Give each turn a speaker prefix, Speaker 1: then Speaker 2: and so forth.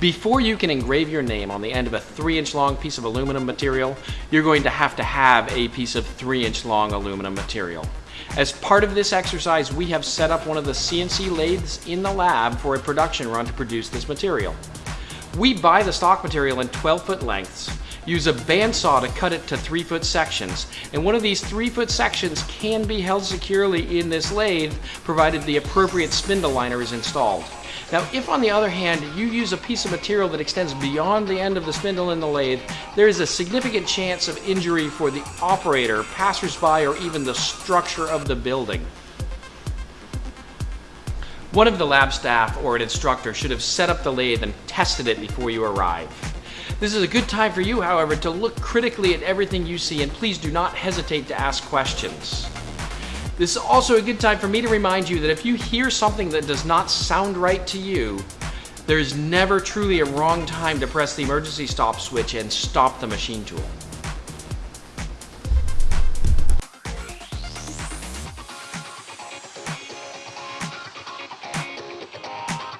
Speaker 1: Before you can engrave your name on the end of a 3 inch long piece of aluminum material, you're going to have to have a piece of 3 inch long aluminum material. As part of this exercise, we have set up one of the CNC lathes in the lab for a production run to produce this material. We buy the stock material in 12 foot lengths, use a bandsaw to cut it to 3 foot sections, and one of these 3 foot sections can be held securely in this lathe provided the appropriate spindle liner is installed. Now, if on the other hand, you use a piece of material that extends beyond the end of the spindle in the lathe, there is a significant chance of injury for the operator, passersby, or even the structure of the building. One of the lab staff or an instructor should have set up the lathe and tested it before you arrive. This is a good time for you, however, to look critically at everything you see and please do not hesitate to ask questions. This is also a good time for me to remind you that if you hear something that does not sound right to you, there's never truly a wrong time to press the emergency stop switch and stop the machine tool.